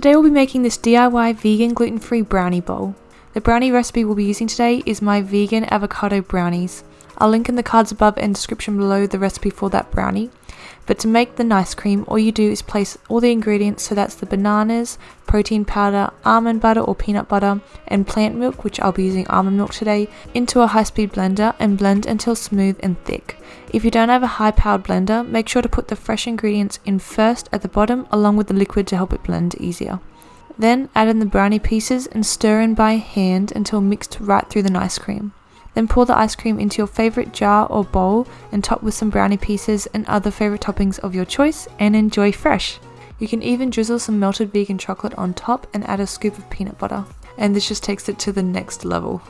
Today we'll be making this DIY vegan gluten-free brownie bowl. The brownie recipe we'll be using today is my vegan avocado brownies. I'll link in the cards above and description below the recipe for that brownie. But to make the nice cream, all you do is place all the ingredients, so that's the bananas, protein powder, almond butter or peanut butter, and plant milk, which I'll be using almond milk today, into a high-speed blender and blend until smooth and thick. If you don't have a high-powered blender, make sure to put the fresh ingredients in first at the bottom along with the liquid to help it blend easier. Then add in the brownie pieces and stir in by hand until mixed right through the nice cream. Then pour the ice cream into your favorite jar or bowl and top with some brownie pieces and other favorite toppings of your choice and enjoy fresh. You can even drizzle some melted vegan chocolate on top and add a scoop of peanut butter. And this just takes it to the next level.